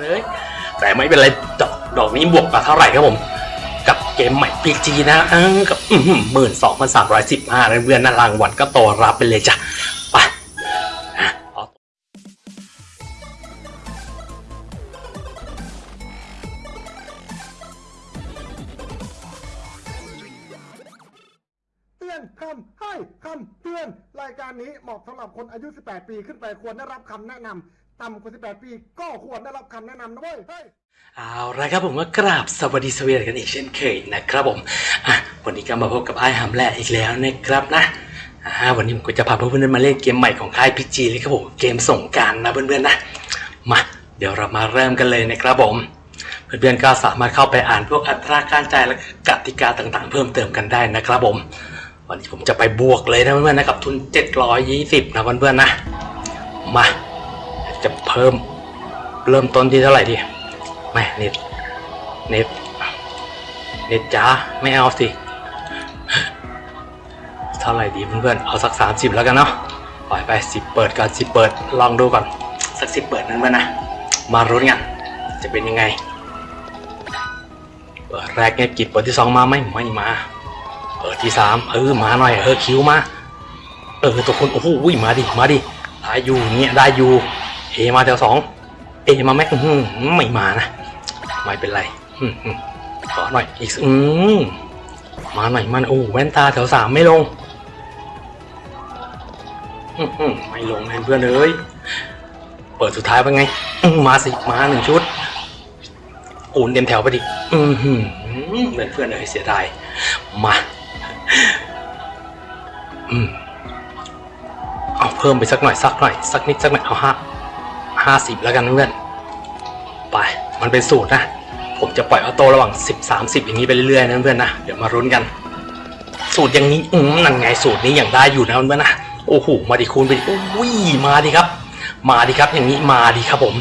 เลยแต่ไม่เป็นไรดอกดอกนี้บวกมาเท่าไหร่ครับผม กับเกมใหม่ PG นะเออกับหมื่นสองพันสามร้อยสิบห้าเพื่อนๆนะรางวัลก็โตรับไปเลยจ้ะไปเตือนคำให้คำเตือน รายการนี้เหมาะสำหรับคนอายุ 18 ปีขึ้นไปควรได้รับคำแนะนำ ต่ำกว่า 18 ปี ก็ควรได้รับคำแนะนำนะเว้ยเอาละครับผมก็กราบสวัสดีสวีกันอีกเช่นเคยนะครับผมอะวันนี้ก็มาพบกับไอ้ฮัมแลอีกแล้วนะครับนะอ่าวันนี้ผมก็จะพาเพื่อนๆมาเล่นเกมใหม่ของค่ายพีจีเลยครับผมเกมส่งการนะเพื่อนๆนะมาเดี๋ยวเรามาเริ่มกันเลยนะครับผมเพื่อนๆก็สามารถเข้าไปอ่านพวกอัตราการจ่ายและกติกาต่างๆ เพิ่มเติมกันได้นะครับผม วันนี้ผมจะไปบวกเลยนะเพื่อนๆนะกับทุน 720 นะเพื่อนๆนะมา เพิ่มเริ่มต้นที่เท่าไหร่ดีแม่เน็ตเน็ตเน็ตจ้าไม่เอาสิเท่าไหร่ดีเพื่อนๆเอาสัก30แล้วกันเนาะปล่อยไปสิเปิดก่อนสิเปิดลองดูก่อนสักสิเปิดนั่นเพื่อนนะมารุ้นกันจะเป็นยังไงเปิดแรกเนี่ยกิบเปิดที่สองมาไหมไม่มาเปิดที่สามเออมาหน่อยเออคิวมาเออตัวคนโอ้โหมาดิมาดิได้อยู่เนี่ยได้อยู่ เอมาแถวสองเอมาไหมไม่มานะ ไม่เป็นไรอืมอืมขอหน่อยอีกอืมมาหน่อยมันโอ้แว่นตาแถวสามไม่ลงไม่ลงเพื่อนเอ้ยเปิดสุดท้ายเป็นไง มาสิมาหนึ่งชุดอูนเต็มแถวไปดิอือหือเพื่อนเพื่อนเอ้ยเสียดายมาอเอาเพิ่มไปสักหน่อยสักหน่อยสักนิดสักหน่อยเอาห้า ห้าสิบแล้วกันเพื่อนไปมันเป็นสูตรนะ ผมจะปล่อยออโต้ระหว่างสิบสามสิบอย่างนี้ไปเรื่อยๆนะเพื่อนนะเดี๋ยวมารุ้นกัน สูตรอย่างนี้อืมนั่นไงสูตรนี้อย่างได้อยู่นะเพื่อนนะโอ้โหมาดิคูณไปดิโอ้ยมาดิครับ มาดิครับอย่างนี้มาดิครับผม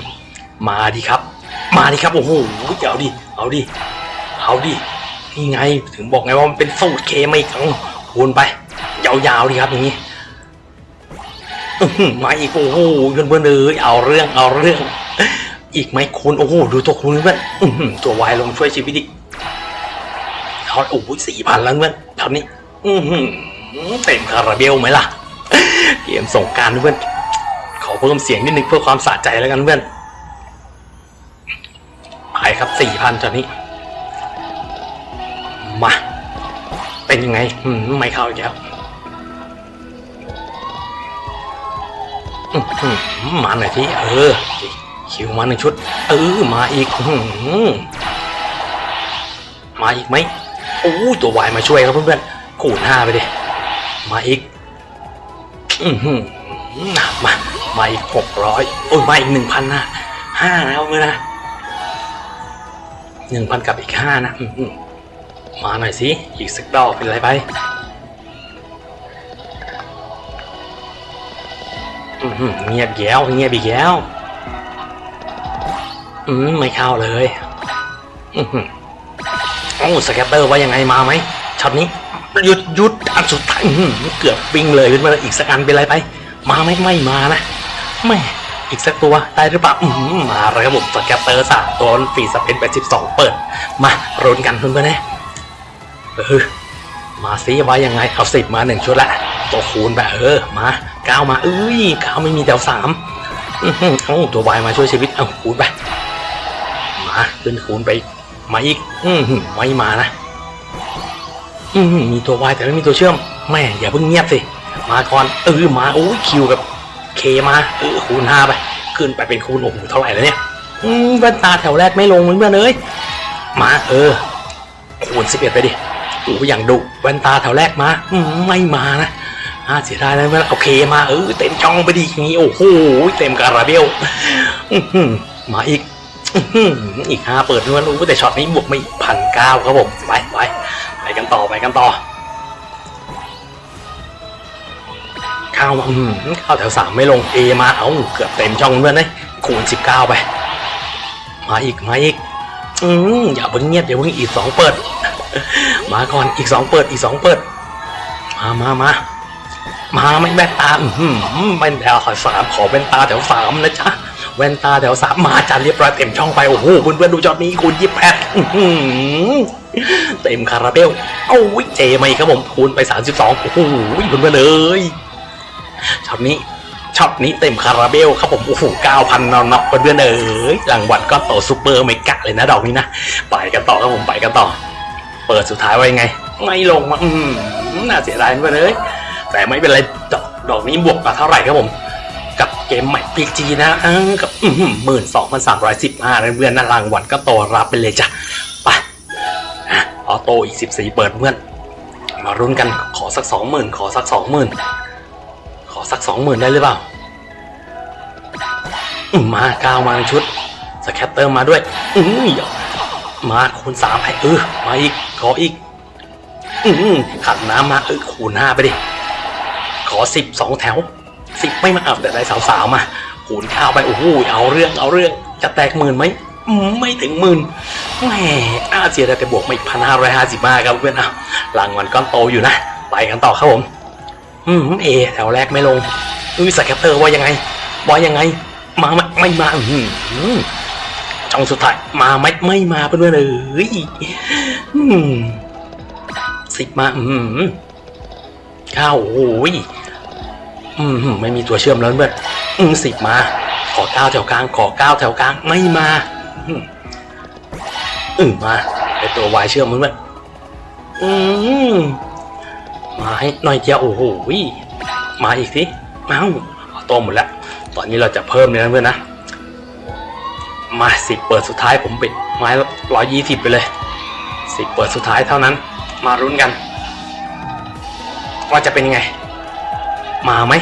มาดิครับ มาดิครับโอ้โหเอาดิเอาดิเอาดินี่ไงถึงบอกไงว่ามันเป็นสูตรเคไม่กังคูณไป ยาวๆดีครับอย่างนี้ มาอีกโอ้โหเพื่อนเพื่อนเลยเอาเรื่องเอาเรื่อง อีกไหมคุณโอ้โหดูตัวคุณเพื่อนตัววายลงช่วยชีวิตอีกเขาโอ้โหสี่พันแล้วเพื่อนตอนนี้ อืเต็มคาราเบลไหมล่ะเกมส่งการเพื่อนขอเพิ่มเสียงนิดนึงเพื่อความสะใจแล้วกันเพื่อนไปครับสี่พันตอนนี้ มา เป็นยังไงไม่เข้าอีกแล้ว มาหน่อยที่เออ คิวมาหนึ่งชุด เออ มาอีกมาอีกไหมโอ้ตัววายมาช่วยครับเพื่อนๆคูณห้าไปดิมาอีกอือหือมามาอีกหกร้อยโอ้ยมาอีกหนึ่งพันนะห้าแล้วเมื่อนะหนึ่งพันกับอีกห้านะมาหน่อยสิอีกสักดอกเป็นไรไป เงียบแย้วเงียบอีกแล้วอืมไม่เข้าเลยอือโอ้ scatter ว่ายังไงมาไหมช็อตนี้หยุดหยุดอันสุดท้ายเกือบวิ่งเลยขึ้นมาอีกสักอันเป็นไรไป มาไม่ไม่มานะไม่อีกสักตัวได้หรือเปล่าอือหือมาเลยครับผม scatter สามตัว free spin แปดสิบสองเปิด มาลุ้นกันเพื่อนๆนะเออมาซิว่ายังไงเอาสิบมาหนึ่งชุดละตัวคูณไปเออมา ก้าวมาเอ้ยเก้าไม่มีแถวสามอื้อหือเอาตัววายมาช่วยชีวิตเอาคูณไปมาขึ้นคูณไปมาอีก อือหือไม่มานะอือหือมีตัววายแต่ไม่มีตัวเชื่อมแม่อย่าเพิ่งเงียบสิมาก่อนเออมาโอ้ยคิวกับเคมาเออคูณห้าไปขึ้นไปเป็นคูณโอ้โหเท่าไหร่แล้วเนี่ยอืมแว่นตาแถวแรกไม่ลงเหมือนเพื่อนเลยมาเออคูณสิบเอ็ดไปดิโอ้อย่างดุแว่นตาแถวแรกมาอืมไม่มานะาเสียดายแล้วเมื่อโอเคมาเออเต็มช่องไปดีอย่างนี้โอ้โหเต็มคาราเบลมาอีกอีกห้าเปิดด้วยรู้แต่ช็อตนี้บวกไม่พันเก้าครับผมไปไปไปกันต่อไปกันต่อข้ามาอืมข้าวแถวสามไม่ลงเอมาเอาเกือบเต็มช่องเพื่อนเลยคูณสิบเก้าไป มาอีกมาอีกอืมอย่าเพิ่งเงียบอย่าเพิ่งอีกสองเปิด มาก่อนอีกสองเปิดอีกสองเปิด มามามา มาไม่แว่นตาอืมเป็นแถวสามขอเป็นตาแถวสามนะจ๊ะแว่นตาแถวสามมาจันเรียบร้อยเต็มช่องไปโอ้โหเพื่อนๆดูจอนี้คูณยี่แปดเต็มคาราเบลเอาวิเจมาอีกครับผมคูณไป32โอ้โหเพื่อนๆเลยช็อตนี้ช็อตนี้เต็มคาราเบลครับผมโอ้โห9,000นนอนนับเพื่อนๆเอ้ยรางวัลก็โตซูเปอร์เมกะเลยนะดอกนี้นะไปกันต่อครับผมไปกันต่อ เปิดสุดท้ายไว้ไง ไม่ลงมาอืมน่าเสียดายเพื่อนเอ้ย แต่ไม่เป็นไรดอกดอกนี้บวกมาเท่าไหร่ครับผม กับเกมใหม่พีจีนะกับหมื่นสองพันสามร้อยสิบห้าเพื่อนๆนะรางวัลก็โตรับไปเลยจ้ะไปออโต้อีกสิบสี่เปิดเพื่อน มารุนกันขอสักสองหมื่นขอสักสองหมื่นขอสักสองหมื่นได้หรือเปล่ามาก้าวมาชุดสแคตเตอร์มาด้วยอืมาคูณสามให้เออมาอีกขออีก อืขัดน้ำมาเออคูณห้าไปดิ สิบสองแถวสิบไม่มาเอาแต่ได้สาวๆมาคูณข้าวไปโอ้โหเอาเรื่องเอาเรื่องจะแตกหมื่นไหมไม่ถึงหมื่นแหมอาเสียดายแต่บวกมาอีกพันห้าร้อยห้าสิบห้าครับเพื่อนอะรางวัลก้อนโตอยู่นะไปกันต่อครับผมอืมเอแถวแรกไม่ลงอุ้ยสแคตเตอร์ว่ายังไงว่ายังไง มาไหมไม่มาอืมช่องสุดท้ายมาไหมไม่มาเพื่อนเลยอืมสิบมาอืมข้าวโอ้ย อืมไม่มีตัวเชื่อมแล้วเพื่อนอืมสิบมา ขอเก้าแถวกลาง ขอเก้าแถวกลาง ไม่มาอืมมาไอตัววายเชื่อมเพื่อนอืมมาให้หน่อยเดียวโอ้โหมาอีกสิมาเอาโตหมดแล้ว ตอนนี้เราจะเพิ่มเลยนะเพื่อนนะ มาสิบเปิดสุดท้ายผมปิดไม้ร้อยยี่สิบไปเลยสิบเปิดสุดท้ายเท่านั้น มารุ้นกัน ว่าจะเป็นยังไง มาไหม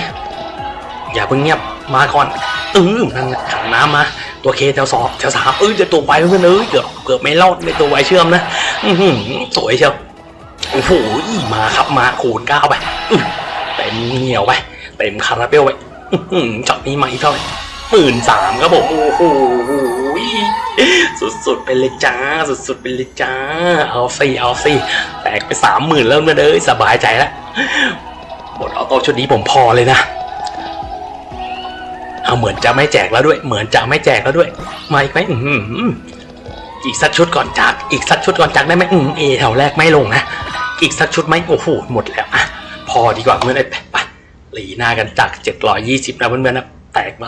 อย่าเพิ่งเงียบมาก่อนเออนั่นขันน้ำมาตัวเคแถวสองแถวสามเออจะตัวไวเพื่อนเอ้ยเกือบเกือบไม่รอดในตัวไวเชื่อมนะอือหือสวยเชียวโอ้โหมาครับมาคูณเก้าไปเต็มเหนียวไปเต็มคาราเบลไปอื้อหือช็อตนี้มาอีกเท่าไหร่หมื่นสามครับผมโอ้โหสุดๆไปเลยจ้า สุดๆไปเลยจ้า เอาสิเอาสิแตกไปสามหมื่นแล้วนะเด้ยสบายใจแล้ว หมดออโต้ชุดนี้ผมพอเลยนะเอาเหมือนจะไม่แจกแล้วด้วย เหมือนจะไม่แจกแล้วด้วย มาอีกไหมอือหืออีกสักชุดก่อนจาก อีกสักชุดก่อนจากได้ไหมอืมเอแถวแรกไม่ลงนะ อีกสักชุดไหมโอ้โหหมดแล้วอะพอดีกว่าเพื่อนไอ้ไปหลีหน้ากันจาก 720นะเพื่อนๆนะแตกมา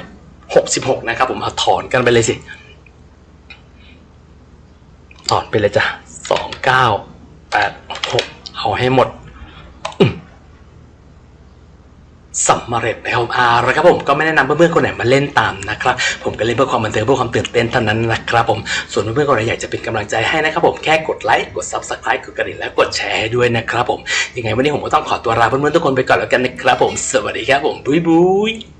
29,866 นะครับผมเอาถอนกันไปเลยสิถอนไปเลยจ้ะ2986 เอาให้หมด สำเร็จแล้วอาละครับผมก็ไม่แนะนำเพื่อนๆคนไหนมาเล่นตามนะครับผมก็เล่นเพื่อความบันเทิงเพื่อความตื่นเต้นเท่านั้นนะครับผมส่วนเพื่อนๆคนไหนอยากจะเป็นกำลังใจให้นะครับผมแค่กดไลค์กด subscribe กดกระดิ่งและกดแชร์ให้ด้วยนะครับผมยังไงวันนี้ผมก็ต้องขอตัวลาเพื่อนๆทุกคนไปก่อนแล้วกันนะครับผม สวัสดีครับผมบุยบุย